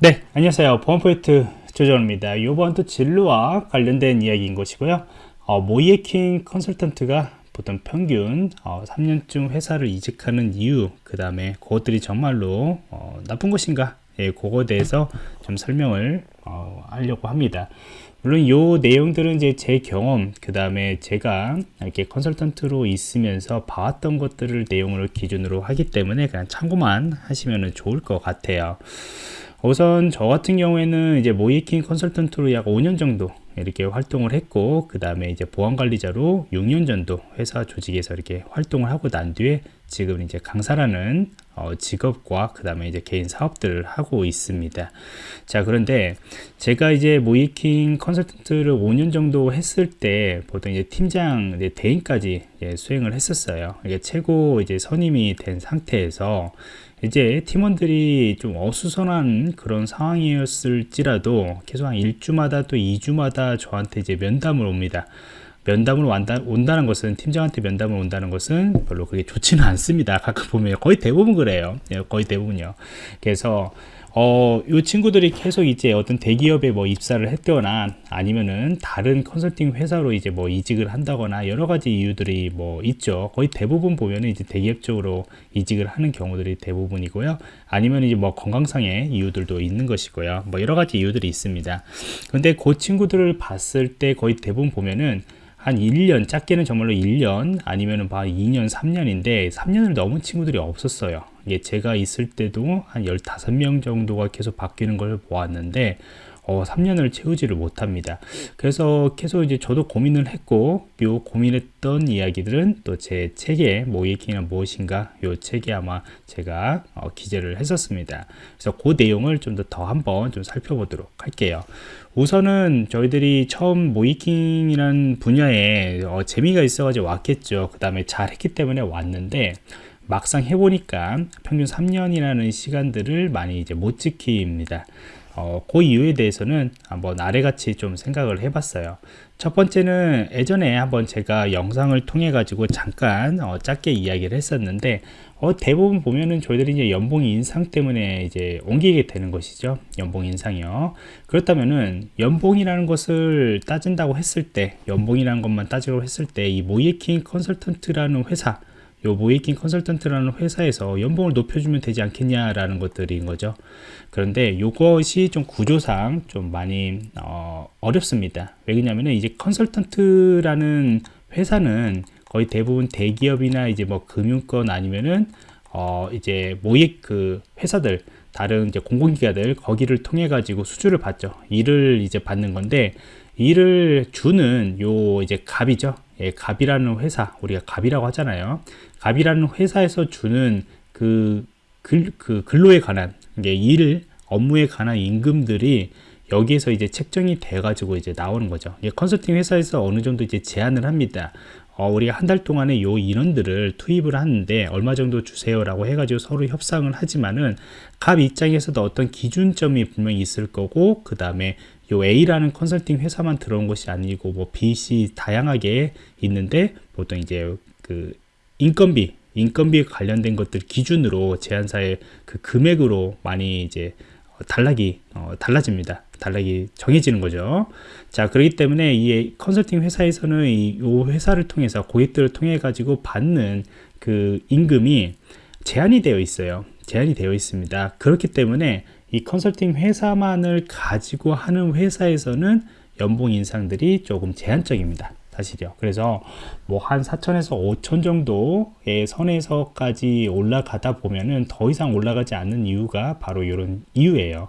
네, 안녕하세요. 보안포인트 조정입니다. 이번 또 진로와 관련된 이야기인 것이고요. 어, 모이에킹 컨설턴트가 보통 평균 어, 3년쯤 회사를 이직하는 이유, 그 다음에 그것들이 정말로 어, 나쁜 것인가? 예, 그거에 대해서 좀 설명을 어, 하려고 합니다. 물론 요 내용들은 이제 제 경험, 그 다음에 제가 이렇게 컨설턴트로 있으면서 봐왔던 것들을 내용으로 기준으로 하기 때문에 그냥 참고만 하시면 좋을 것 같아요. 우선 저 같은 경우에는 이제 모이킹 컨설턴트로 약 5년 정도 이렇게 활동을 했고 그 다음에 이제 보안관리자로 6년 정도 회사 조직에서 이렇게 활동을 하고 난 뒤에 지금 이제 강사라는 어, 직업과 그 다음에 이제 개인 사업들을 하고 있습니다. 자 그런데 제가 이제 모이킹 컨설턴트를 5년 정도 했을 때 보통 이제 팀장 이제 대행까지 예, 수행을 했었어요. 이게 최고 이제 선임이 된 상태에서 이제 팀원들이 좀 어수선한 그런 상황이었을지라도 계속 한 1주마다 또 2주마다 저한테 이제 면담을 옵니다. 면담을 온다, 온다는 것은 팀장한테 면담을 온다는 것은 별로 그게 좋지는 않습니다. 가끔 보면 거의 대부분 그래요. 예, 거의 대부분요. 그래서 어, 이 친구들이 계속 이제 어떤 대기업에 뭐 입사를 했거나 아니면은 다른 컨설팅 회사로 이제 뭐 이직을 한다거나 여러 가지 이유들이 뭐 있죠. 거의 대부분 보면은 이제 대기업 쪽으로 이직을 하는 경우들이 대부분이고요. 아니면 이제 뭐 건강상의 이유들도 있는 것이고요. 뭐 여러 가지 이유들이 있습니다. 근데 그 친구들을 봤을 때 거의 대부분 보면은 한 1년, 작게는 정말로 1년, 아니면은 봐 2년, 3년인데 3년을 넘은 친구들이 없었어요. 이게 제가 있을 때도 한 15명 정도가 계속 바뀌는 걸 보았는데 어, 3년을 채우지를 못합니다. 그래서 계속 이제 저도 고민을 했고, 요 고민했던 이야기들은 또 제 책에 모이킹은 무엇인가, 요 책에 아마 제가 어, 기재를 했었습니다. 그래서 그 내용을 좀 더 더 한번 좀 살펴보도록 할게요. 우선은 저희들이 처음 모이킹이라는 분야에 어, 재미가 있어가지고 왔겠죠. 그 다음에 잘했기 때문에 왔는데, 막상 해보니까 평균 3년이라는 시간들을 많이 이제 못 지킵니다. 어, 그 이유에 대해서는 한번 아래같이 좀 생각을 해봤어요. 첫 번째는 예전에 한번 제가 영상을 통해 가지고 잠깐 어, 짧게 이야기를 했었는데 어, 대부분 보면은 저희들이 이제 연봉 인상 때문에 이제 옮기게 되는 것이죠. 연봉 인상이요. 그렇다면은 연봉이라는 것을 따진다고 했을 때, 연봉이라는 것만 따지고 했을 때 이 모이킹 컨설턴트라는 회사 요 모이킹 컨설턴트라는 회사에서 연봉을 높여주면 되지 않겠냐라는 것들인 거죠. 그런데 이것이 좀 구조상 좀 많이 어, 렵습니다 왜냐하면 이제 컨설턴트라는 회사는 거의 대부분 대기업이나 이제 뭐 금융권 아니면은 어 이제 모익 그 회사들 다른 이제 공공기관들 거기를 통해 가지고 수주를 받죠. 일을 이제 받는 건데 일을 주는 요 이제 갑이죠. 예, 갑이라는 회사 우리가 갑이라고 하잖아요. 갑이라는 회사에서 주는 그, 글, 그 근로에 관한 일 업무에 관한 임금들이 여기에서 이제 책정이 돼 가지고 이제 나오는 거죠. 컨설팅 회사에서 어느 정도 이제 제한을 합니다. 어, 우리가 한 달 동안에 요 인원들을 투입을 하는데 얼마 정도 주세요 라고 해가지고 서로 협상을 하지만은 갑 입장에서도 어떤 기준점이 분명히 있을 거고 그 다음에 요 A라는 컨설팅 회사만 들어온 것이 아니고 뭐 B, C 다양하게 있는데 보통 이제 그 인건비 인건비 관련된 것들 기준으로 제한사의 그 금액으로 많이 이제 단락이 어, 달라집니다. 단락이 정해지는 거죠. 자, 그렇기 때문에 이 컨설팅 회사에서는 이 회사를 통해서 고객들을 통해 가지고 받는 그 임금이 제한이 되어 있어요. 제한이 되어 있습니다. 그렇기 때문에 이 컨설팅 회사만을 가지고 하는 회사에서는 연봉 인상들이 조금 제한적입니다. 사실이요. 그래서 뭐 한 4천에서 5천 정도의 선에서까지 올라가다 보면은 더 이상 올라가지 않는 이유가 바로 이런 이유예요.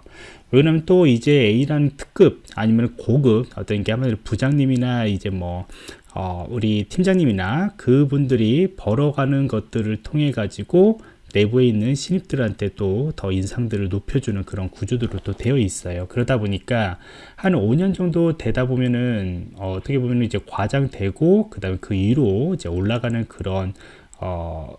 왜냐면 또 이제 A라는 특급 아니면 고급 어떤 게 하면 부장님이나 이제 뭐 어, 우리 팀장님이나 그분들이 벌어가는 것들을 통해 가지고 내부에 있는 신입들한테 또 더 인상들을 높여주는 그런 구조들로 또 되어 있어요. 그러다 보니까 한 5년 정도 되다 보면은 어, 떻게 보면 이제 과장되고 그 다음에 그 위로 이제 올라가는 그런 어,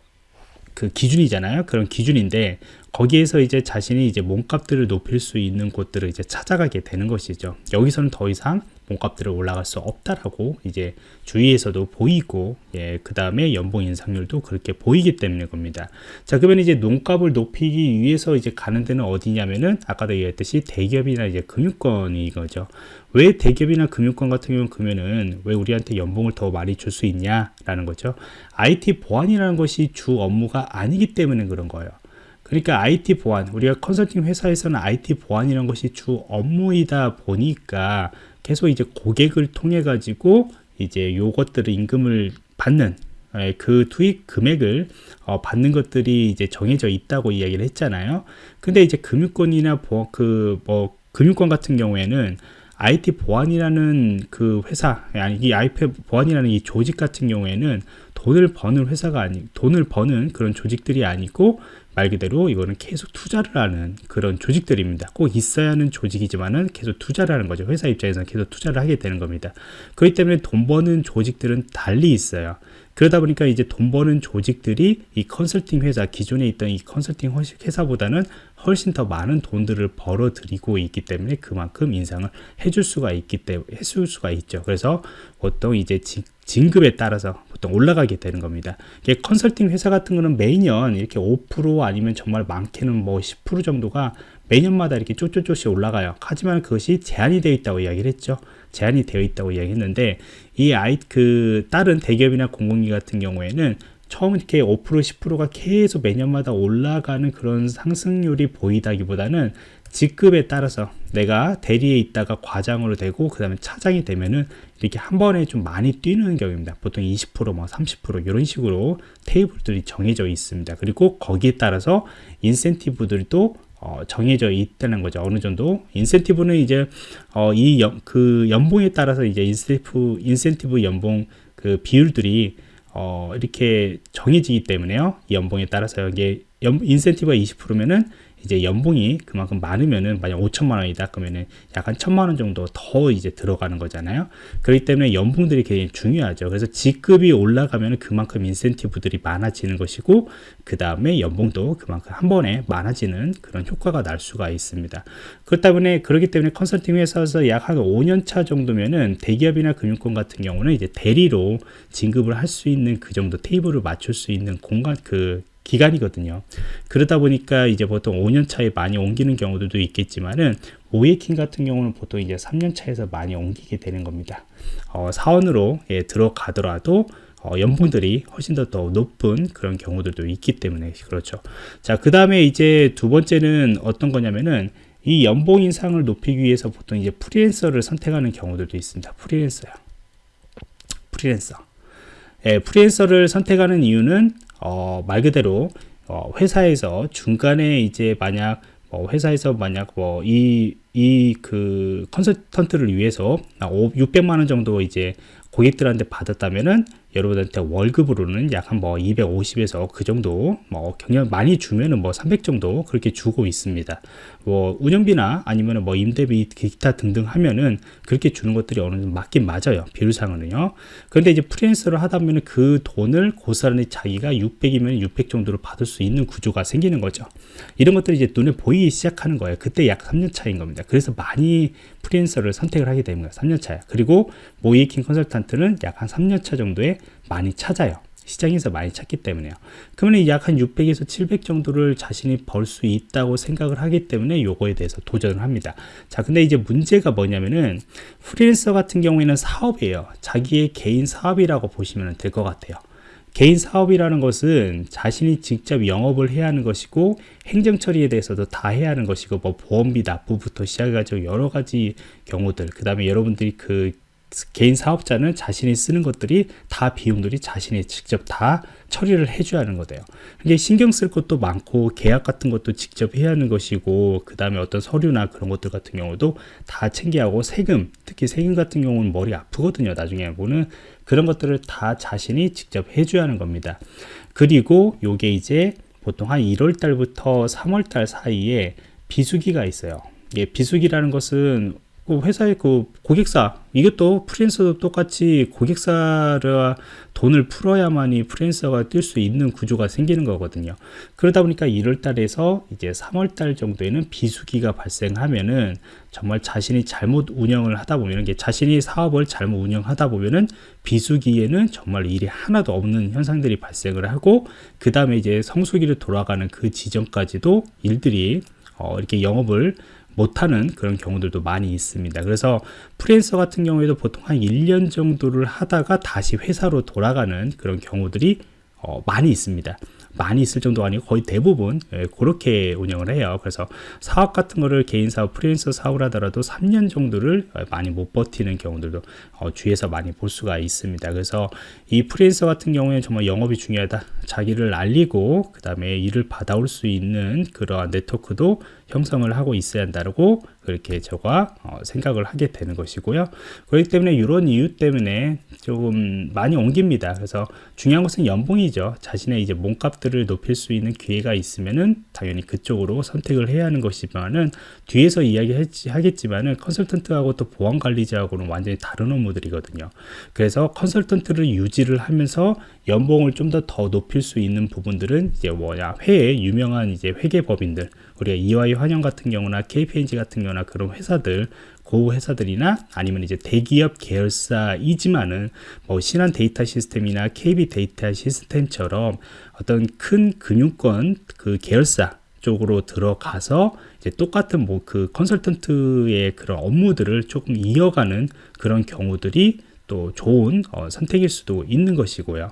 그 기준이잖아요. 그런 기준인데 거기에서 이제 자신이 이제 몸값들을 높일 수 있는 곳들을 이제 찾아가게 되는 것이죠. 여기서는 더 이상 몸값들을 올라갈 수 없다라고 이제 주위에서도 보이고 예, 그 다음에 연봉 인상률도 그렇게 보이기 때문에 겁니다. 자 그러면 이제 농값을 높이기 위해서 이제 가는 데는 어디냐면은 아까도 얘기했듯이 대기업이나 이제 금융권이 거죠. 왜 대기업이나 금융권 같은 경우는 그러면은 왜 우리한테 연봉을 더 많이 줄 수 있냐라는 거죠. IT 보안이라는 것이 주 업무가 아니기 때문에 그런 거예요. 그러니까 IT 보안, 우리가 컨설팅 회사에서는 IT 보안이라는 것이 주 업무이다 보니까 계속 이제 고객을 통해 가지고 이제 요것들을 임금을 받는 예, 그 투입 금액을 어, 받는 것들이 이제 정해져 있다고 이야기를 했잖아요. 근데 이제 금융권이나 그 뭐 금융권 같은 경우에는 IT 보안이라는 그 회사 아니 이 IT 보안이라는 이 조직 같은 경우에는 돈을 버는 회사가 아니 돈을 버는 그런 조직들이 아니고 말 그대로 이거는 계속 투자를 하는 그런 조직들입니다. 꼭 있어야 하는 조직이지만은 계속 투자를 하는 거죠. 회사 입장에서는 계속 투자를 하게 되는 겁니다. 그렇기 때문에 돈 버는 조직들은 달리 있어요. 그러다 보니까 이제 돈 버는 조직들이 이 컨설팅 회사 기존에 있던 이 컨설팅 회사보다는 훨씬 더 많은 돈들을 벌어 들이고 있기 때문에 그만큼 인상을 해줄 수가 있기 때문에 해줄 수가 있죠. 그래서 보통 이제 진급에 따라서 보통 올라가게 되는 겁니다. 컨설팅 회사 같은 거는 매년 이렇게 5% 아니면 정말 많게는 뭐 10% 정도가 매년마다 이렇게 쪼쪼쪼씩 올라가요. 하지만 그것이 제한이 되어 있다고 이야기를 했죠. 제한이 되어 있다고 이야기했는데 이 아이 그 다른 대기업이나 공공기 같은 경우에는 처음 이렇게 5% 10%가 계속 매년마다 올라가는 그런 상승률이 보이다기보다는 직급에 따라서 내가 대리에 있다가 과장으로 되고 그 다음에 차장이 되면은 이렇게 한 번에 좀 많이 뛰는 경우입니다. 보통 20%뭐 30% 이런 식으로 테이블들이 정해져 있습니다. 그리고 거기에 따라서 인센티브들도 어, 정해져 있다는 거죠. 어느 정도? 인센티브는 이제 어, 이그 연봉에 따라서 이제 인센티브 인센티브 연봉 그 비율들이 어, 이렇게 정해지기 때문에요. 이 연봉에 따라서 이게 연, 인센티브가 20%면은 이제 연봉이 그만큼 많으면은 만약 5천만 원이다 그러면은 약간 천만 원 정도 더 이제 들어가는 거잖아요. 그렇기 때문에 연봉들이 굉장히 중요하죠. 그래서 직급이 올라가면 그만큼 인센티브들이 많아지는 것이고 그 다음에 연봉도 그만큼 한 번에 많아지는 그런 효과가 날 수가 있습니다. 그렇기 때문에 그렇기 때문에 컨설팅 회사에서 약 한 5년 차 정도면은 대기업이나 금융권 같은 경우는 이제 대리로 진급을 할 수 있는 그 정도 테이블을 맞출 수 있는 공간 그 기간이거든요. 그러다 보니까 이제 보통 5년 차에 많이 옮기는 경우들도 있겠지만은 모예킹 같은 경우는 보통 이제 3년 차에서 많이 옮기게 되는 겁니다. 어, 사원으로 예, 들어가더라도 어, 연봉들이 훨씬 더, 더 높은 그런 경우들도 있기 때문에 그렇죠. 자, 그 다음에 이제 두 번째는 어떤 거냐면은 이 연봉 인상을 높이기 위해서 보통 이제 프리랜서를 선택하는 경우들도 있습니다. 프리랜서요. 프리랜서. 예, 프리랜서를 선택하는 이유는 어, 말 그대로 어, 회사에서 중간에 이제 만약 어, 회사에서 만약 뭐 이 이 그 컨설턴트를 위해서 600만 원 정도 이제 고객들한테 받았다면은 여러분한테 월급으로는 약 한 뭐 250에서 그 정도 뭐 경력 많이 주면은 뭐 300 정도 그렇게 주고 있습니다. 뭐 운영비나 아니면은 뭐 임대비 기타 등등 하면은 그렇게 주는 것들이 어느 정도 맞긴 맞아요. 비율상으로는요. 그런데 이제 프리랜서를 하다 보면 그 돈을 고스란히 자기가 600이면 600 정도를 받을 수 있는 구조가 생기는 거죠. 이런 것들이 이제 눈에 보이기 시작하는 거예요. 그때 약 3년 차인 겁니다. 그래서 많이 프리랜서를 선택을 하게 됩니다. 3년 차야. 그리고 모의해킹 컨설턴트는 약 한 3년 차 정도에 많이 찾아요. 시장에서 많이 찾기 때문에요. 그러면 약 한 600에서 700 정도를 자신이 벌 수 있다고 생각을 하기 때문에 요거에 대해서 도전을 합니다. 자, 근데 이제 문제가 뭐냐면은 프리랜서 같은 경우에는 사업이에요. 자기의 개인 사업이라고 보시면 될 것 같아요. 개인 사업이라는 것은 자신이 직접 영업을 해야 하는 것이고 행정 처리에 대해서도 다 해야 하는 것이고 뭐 보험비 납부부터 시작해가지고 여러 가지 경우들 그 다음에 여러분들이 그 개인 사업자는 자신이 쓰는 것들이 다 비용들이 자신이 직접 다 처리를 해줘야 하는 거대요. 이게 신경 쓸 것도 많고 계약 같은 것도 직접 해야 하는 것이고 그 다음에 어떤 서류나 그런 것들 같은 경우도 다 챙겨야 하고 세금 특히 세금 같은 경우는 머리 아프거든요. 나중에 보는 그런 것들을 다 자신이 직접 해줘야 하는 겁니다. 그리고 요게 이제 보통 한 1월 달부터 3월 달 사이에 비수기가 있어요. 예, 비수기라는 것은 그 회사의 그 고객사 이것도 프리랜서도 똑같이 고객사라 돈을 풀어야만이 프리랜서가 뛸 수 있는 구조가 생기는 거거든요. 그러다 보니까 1월 달에서 이제 3월 달 정도에는 비수기가 발생하면은 정말 자신이 잘못 운영을 하다 보면 이게 자신이 사업을 잘못 운영하다 보면은 비수기에는 정말 일이 하나도 없는 현상들이 발생을 하고 그 다음에 이제 성수기로 돌아가는 그 지점까지도 일들이 어, 이렇게 영업을 못하는 그런 경우들도 많이 있습니다. 그래서 프리랜서 같은 경우에도 보통 한 1년 정도를 하다가 다시 회사로 돌아가는 그런 경우들이 어, 많이 있습니다. 많이 있을 정도가 아니고 거의 대부분 예, 그렇게 운영을 해요. 그래서 사업 같은 거를 개인 사업, 프리랜서 사업을 하더라도 3년 정도를 어, 많이 못 버티는 경우들도 어, 주위에서 많이 볼 수가 있습니다. 그래서 이 프리랜서 같은 경우에 정말 영업이 중요하다. 자기를 알리고 그 다음에 일을 받아올 수 있는 그러한 네트워크도 형성을 하고 있어야 한다고 그렇게 제가 어, 생각을 하게 되는 것이고요. 그렇기 때문에 이런 이유 때문에 조금 많이 옮깁니다. 그래서 중요한 것은 연봉이죠. 자신의 이제 몸값들 을 높일 수 있는 기회가 있으면은 당연히 그쪽으로 선택을 해야 하는 것이지만은 뒤에서 이야기하겠지만은 컨설턴트하고 또 보안 관리자하고는 완전히 다른 업무들이거든요. 그래서 컨설턴트를 유지를 하면서 연봉을 좀 더더 높일 수 있는 부분들은 이제 뭐냐 회에 유명한 이제 회계법인들 우리가 EY 한영 같은 경우나 KPMG 같은 경우나 그런 회사들 고 회사들이나 아니면 이제 대기업 계열사이지만은 뭐 신한 데이터 시스템이나 KB 데이터 시스템처럼 어떤 큰 금융권 그 계열사 쪽으로 들어가서 이제 똑같은 뭐 그 컨설턴트의 그런 업무들을 조금 이어가는 그런 경우들이 또 좋은 어, 선택일 수도 있는 것이고요.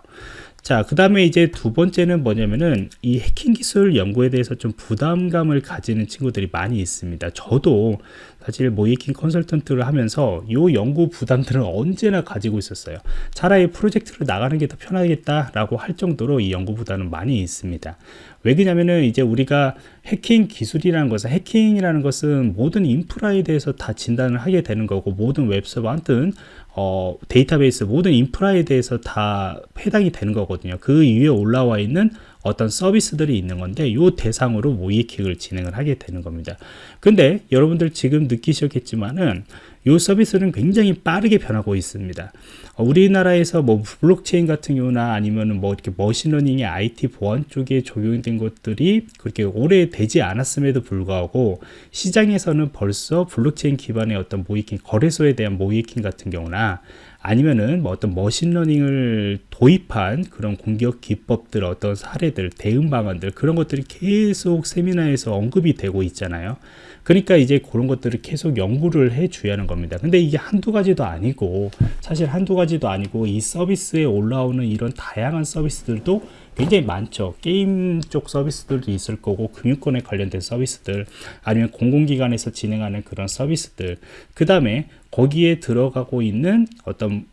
자, 그 다음에 이제 두 번째는 뭐냐면은 이 해킹 기술 연구에 대해서 좀 부담감을 가지는 친구들이 많이 있습니다. 저도 사실 모이킹 컨설턴트를 하면서 이 연구 부담들은 언제나 가지고 있었어요. 차라리 프로젝트를 나가는 게 더 편하겠다 라고 할 정도로 이 연구 부담은 많이 있습니다. 왜 그러냐면은 이제 우리가 해킹 기술이라는 것은 해킹이라는 것은 모든 인프라에 대해서 다 진단을 하게 되는 거고 모든 웹서버 아무튼 어, 데이터베이스 모든 인프라에 대해서 다 해당이 되는 거거든요. 그 위에 올라와 있는 어떤 서비스들이 있는 건데 이 대상으로 모의해킹을 진행을 하게 되는 겁니다. 근데 여러분들 지금 느끼셨겠지만은 이 서비스는 굉장히 빠르게 변하고 있습니다. 어, 우리나라에서 뭐 블록체인 같은 경우나 아니면 뭐 이렇게 머신러닝의 IT 보안 쪽에 적용된 것들이 그렇게 오래 되지 않았음에도 불구하고 시장에서는 벌써 블록체인 기반의 어떤 모의해킹 거래소에 대한 모의해킹 같은 경우나 아니면은 뭐 어떤 머신러닝을 도입한 그런 공격 기법들 어떤 사례들 대응 방안들 그런 것들이 계속 세미나에서 언급이 되고 있잖아요. 그러니까 이제 그런 것들을 계속 연구를 해 줘야 하는 겁니다. 근데 이게 한두 가지도 아니고 사실 한두 가지도 아니고 이 서비스에 올라오는 이런 다양한 서비스들도 굉장히 많죠. 게임 쪽 서비스들도 있을 거고 금융권에 관련된 서비스들 아니면 공공기관에서 진행하는 그런 서비스들 그 다음에 거기에 들어가고 있는 어떤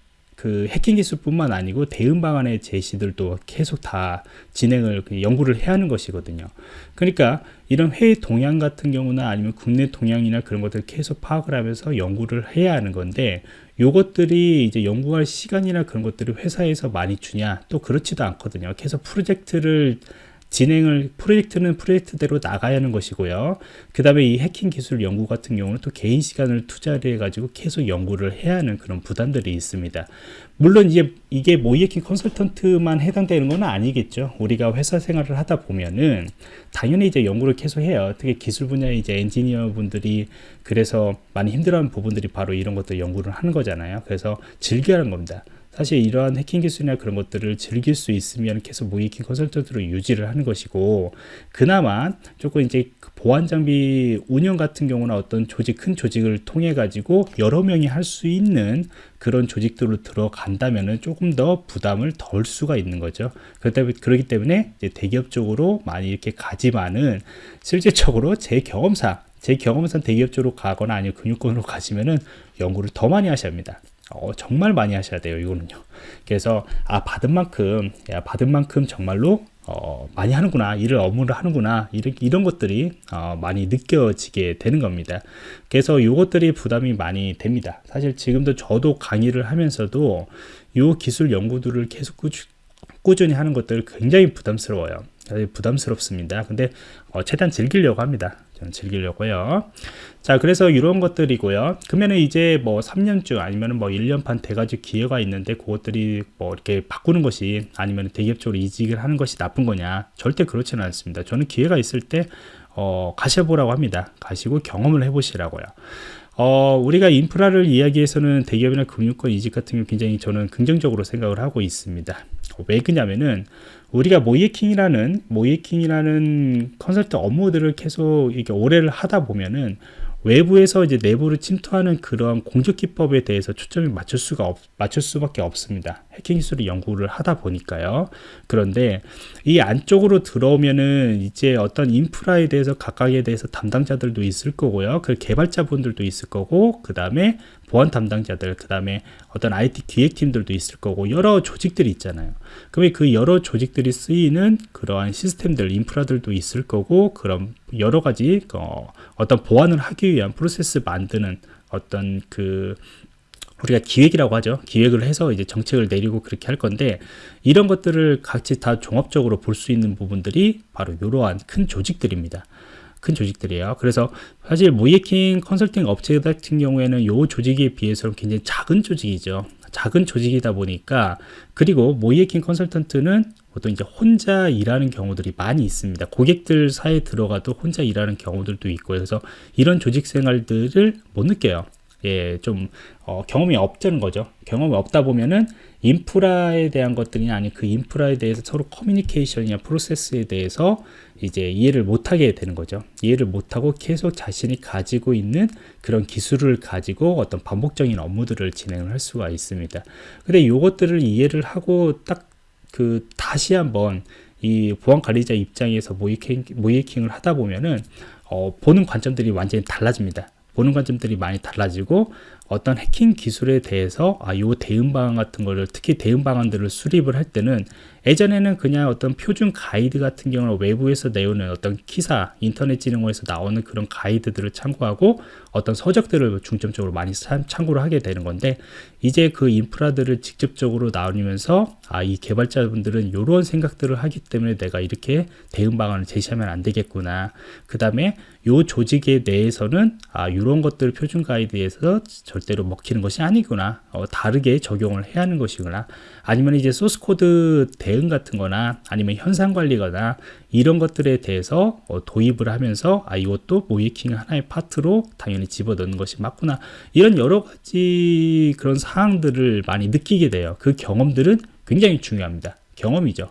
그 해킹 기술뿐만 아니고 대응 방안의 제시들도 계속 다 진행을 그 연구를 해야 하는 것이거든요. 그러니까 이런 해외 동향 같은 경우나 아니면 국내 동향이나 그런 것들을 계속 파악을 하면서 연구를 해야 하는 건데 요것들이 이제 연구할 시간이나 그런 것들을 회사에서 많이 주냐 또 그렇지도 않거든요. 계속 프로젝트를 진행을 프로젝트는 프로젝트대로 나가야 하는 것이고요. 그 다음에 이 해킹 기술 연구 같은 경우는 또 개인 시간을 투자를 해가지고 계속 연구를 해야 하는 그런 부담들이 있습니다. 물론 이제 이게 모이해킹 컨설턴트만 해당되는 건 아니겠죠. 우리가 회사 생활을 하다 보면은 당연히 이제 연구를 계속 해요. 특히 기술 분야의 이제 엔지니어 분들이 그래서 많이 힘들어하는 부분들이 바로 이런 것들 연구를 하는 거잖아요. 그래서 즐겨 하는 겁니다. 사실 이러한 해킹 기술이나 그런 것들을 즐길 수 있으면 계속 모이킹 컨설턴트로 유지를 하는 것이고 그나마 조금 이제 그 보안 장비 운영 같은 경우나 어떤 조직 큰 조직을 통해 가지고 여러 명이 할 수 있는 그런 조직들로 들어간다면은 조금 더 부담을 덜 수가 있는 거죠. 그렇기 때문에 대기업 쪽으로 많이 이렇게 가지만은 실질적으로 제 경험상 제 경험상 대기업 쪽으로 가거나 아니면 금융권으로 가시면은 연구를 더 많이 하셔야 합니다. 어, 정말 많이 하셔야 돼요 이거는요. 그래서 아 받은 만큼 야 받은 만큼 정말로 어, 많이 하는구나 일을 업무를 하는구나 이런, 이런 것들이 어, 많이 느껴지게 되는 겁니다. 그래서 이것들이 부담이 많이 됩니다. 사실 지금도 저도 강의를 하면서도 이 기술 연구들을 계속 꾸준, 꾸준히 하는 것들 굉장히 부담스러워요. 부담스럽습니다. 근데 어, 최대한 즐기려고 합니다 즐기려고요. 자, 그래서 이런 것들이고요. 그러면은 이제 뭐 3년쯤 아니면은 뭐 1년 반 돼가지고 기회가 있는데 그것들이 뭐 이렇게 바꾸는 것이 아니면 대기업 쪽으로 이직을 하는 것이 나쁜 거냐? 절대 그렇지는 않습니다. 저는 기회가 있을 때 어, 가셔보라고 합니다. 가시고 경험을 해보시라고요. 어, 우리가 인프라를 이야기해서는 대기업이나 금융권 이직 같은 경우 굉장히 저는 긍정적으로 생각을 하고 있습니다. 왜 그냐면은 우리가 모이킹이라는 모이킹이라는 컨설팅 업무들을 계속 이렇게 오래를 하다 보면은 외부에서 이제 내부를 침투하는 그런 공적 기법에 대해서 초점이 맞출 수가 없, 맞출 수밖에 없습니다. 해킹 기술을 연구를 하다 보니까요. 그런데 이 안쪽으로 들어오면은 이제 어떤 인프라에 대해서 각각에 대해서 담당자들도 있을 거고요. 그 개발자분들도 있을 거고, 그 다음에 보안 담당자들, 그 다음에 어떤 IT 기획팀들도 있을 거고, 여러 조직들이 있잖아요. 그러면 그 여러 조직들이 쓰이는 그러한 시스템들, 인프라들도 있을 거고, 그런 여러 가지 어, 어떤 보완을 하기 위한 프로세스 만드는 어떤 그 우리가 기획이라고 하죠. 기획을 해서 이제 정책을 내리고 그렇게 할 건데 이런 것들을 같이 다 종합적으로 볼 수 있는 부분들이 바로 이러한 큰 조직들입니다. 큰 조직들이에요. 그래서 사실 모이킹 컨설팅 업체 같은 경우에는 이 조직에 비해서는 굉장히 작은 조직이죠. 작은 조직이다 보니까 그리고 모이킹 컨설턴트는 보통 이제 혼자 일하는 경우들이 많이 있습니다. 고객들 사이에 들어가도 혼자 일하는 경우들도 있고 그래서 이런 조직 생활들을 못 느껴요. 예, 좀 어, 경험이 없다는 거죠. 경험이 없다 보면은 인프라에 대한 것들이 아닌 그 인프라에 대해서 서로 커뮤니케이션이나 프로세스에 대해서 이제 이해를 못하게 되는 거죠. 이해를 못하고 계속 자신이 가지고 있는 그런 기술을 가지고 어떤 반복적인 업무들을 진행을 할 수가 있습니다. 근데 이것들을 이해를 하고 딱 그 다시 한번 이 보안 관리자 입장에서 모이킹, 모이킹을 하다 보면은 어, 보는 관점들이 완전히 달라집니다. 보는 관점들이 많이 달라지고 어떤 해킹 기술에 대해서 아, 요 대응 방안 같은 거를 특히 대응 방안들을 수립을 할 때는 예전에는 그냥 어떤 표준 가이드 같은 경우는 외부에서 내오는 어떤 기사, 인터넷 진흥원에서 나오는 그런 가이드들을 참고하고 어떤 서적들을 중점적으로 많이 참고를 하게 되는 건데 이제 그 인프라들을 직접적으로 나누면서 아, 이 개발자분들은 이런 생각들을 하기 때문에 내가 이렇게 대응 방안을 제시하면 안 되겠구나. 그 다음에 요 조직에 대해서는 아, 이런 것들을 표준 가이드에서 절대로 먹히는 것이 아니구나. 어, 다르게 적용을 해야 하는 것이구나. 아니면 이제 소스 코드 대응 같은 거나 아니면 형상 관리거나 이런 것들에 대해서 어, 도입을 하면서 아 이것도 모의해킹 하나의 파트로 당연히 집어넣는 것이 맞구나. 이런 여러 가지 그런 사항들을 많이 느끼게 돼요. 그 경험들은 굉장히 중요합니다. 경험이죠.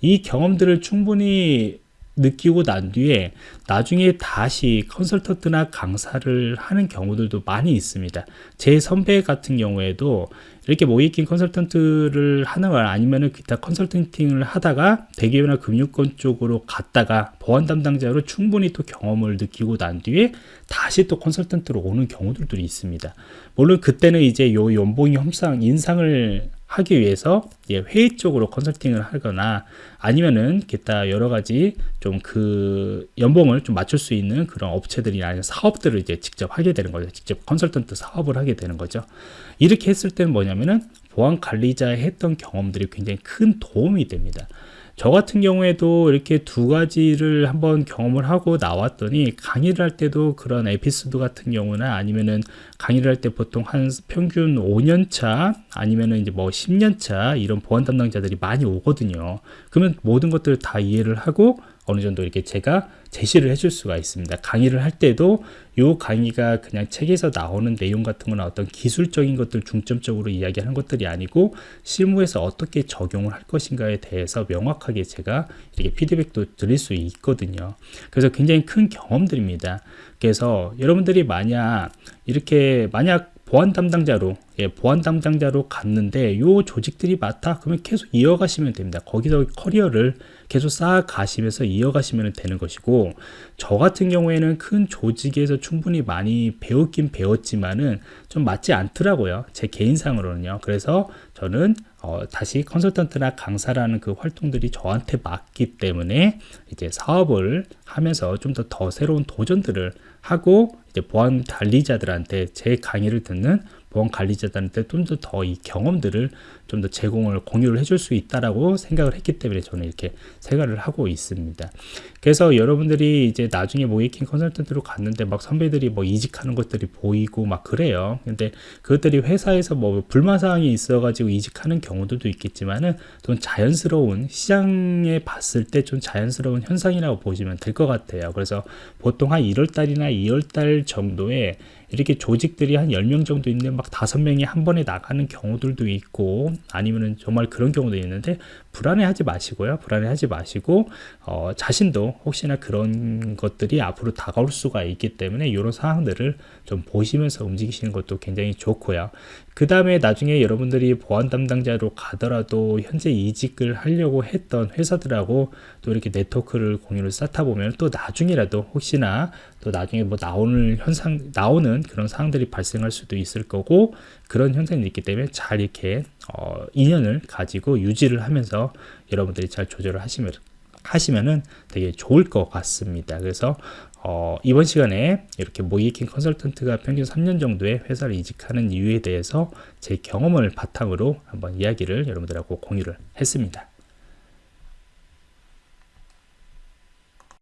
이 경험들을 충분히 느끼고 난 뒤에 나중에 다시 컨설턴트나 강사를 하는 경우들도 많이 있습니다. 제 선배 같은 경우에도 이렇게 모이킹 컨설턴트를 하는 걸 아니면은 기타 컨설팅을 하다가 대기업이나 금융권 쪽으로 갔다가 보안 담당자로 충분히 또 경험을 느끼고 난 뒤에 다시 또 컨설턴트로 오는 경우들도 있습니다. 물론 그때는 이제 요 연봉이 협상 인상을 하기 위해서 회의 쪽으로 컨설팅을 하거나 아니면은 기타 여러 가지 좀 그 연봉을 좀 맞출 수 있는 그런 업체들이 아니면 사업들을 이제 직접 하게 되는 거죠. 직접 컨설턴트 사업을 하게 되는 거죠. 이렇게 했을 때는 뭐냐면은 보안 관리자에 했던 경험들이 굉장히 큰 도움이 됩니다. 저 같은 경우에도 이렇게 두 가지를 한번 경험을 하고 나왔더니 강의를 할 때도 그런 에피소드 같은 경우나 아니면은 강의를 할 때 보통 한 평균 5년 차 아니면은 이제 뭐 10년 차 이런 보안 담당자들이 많이 오거든요. 그러면 모든 것들을 다 이해를 하고 어느 정도 이렇게 제가 제시를 해줄 수가 있습니다. 강의를 할 때도 이 강의가 그냥 책에서 나오는 내용 같은 거나 어떤 기술적인 것들 중점적으로 이야기하는 것들이 아니고 실무에서 어떻게 적용을 할 것인가에 대해서 명확하게 제가 이렇게 피드백도 드릴 수 있거든요. 그래서 굉장히 큰 경험들입니다. 그래서 여러분들이 만약 이렇게 만약 보안 담당자로 예, 보안 담당자로 갔는데 요 조직들이 많다 그러면 계속 이어가시면 됩니다. 거기서 커리어를 계속 쌓아 가시면서 이어가시면 되는 것이고 저 같은 경우에는 큰 조직에서 충분히 많이 배웠긴 배웠지만은 좀 맞지 않더라고요. 제 개인상으로는요. 그래서 저는 어, 다시 컨설턴트나 강사라는 그 활동들이 저한테 맞기 때문에 이제 사업을 하면서 좀 더더 새로운 도전들을 하고 이제 보안 관리자들한테 제 강의를 듣는 보험 관리자들한테 좀더더이 경험들을 좀 더 제공을 공유를 해줄 수 있다라고 생각을 했기 때문에 저는 이렇게 생각을 하고 있습니다. 그래서 여러분들이 이제 나중에 모이킹 컨설턴트로 갔는데 막 선배들이 뭐 이직하는 것들이 보이고 막 그래요. 근데 그것들이 회사에서 뭐 불만 사항이 있어가지고 이직하는 경우들도 있겠지만은 좀 자연스러운 시장에 봤을 때 좀 자연스러운 현상이라고 보시면 될 것 같아요. 그래서 보통 한 1월달이나 2월달 정도에 이렇게 조직들이 한 10명 정도 있는데 막 5명이 한 번에 나가는 경우들도 있고 아니면은 정말 그런 경우도 있는데 불안해하지 마시고요. 불안해하지 마시고 어, 자신도 혹시나 그런 것들이 앞으로 다가올 수가 있기 때문에 이런 상황들을 좀 보시면서 움직이시는 것도 굉장히 좋고요. 그 다음에 나중에 여러분들이 보안 담당자로 가더라도 현재 이직을 하려고 했던 회사들하고 또 이렇게 네트워크를 공유를 쌓다 보면 또 나중이라도 혹시나 또 나중에 뭐 나오는 현상 나오는 그런 상황들이 발생할 수도 있을 거고 그런 현상이 있기 때문에 잘 이렇게 어, 인연을 가지고 유지를 하면서 여러분들이 잘 조절을 하시면 하시면은 되게 좋을 것 같습니다. 그래서 어, 이번 시간에 이렇게 모이킹 컨설턴트가 평균 3년 정도의 회사를 이직하는 이유에 대해서 제 경험을 바탕으로 한번 이야기를 여러분들하고 공유를 했습니다.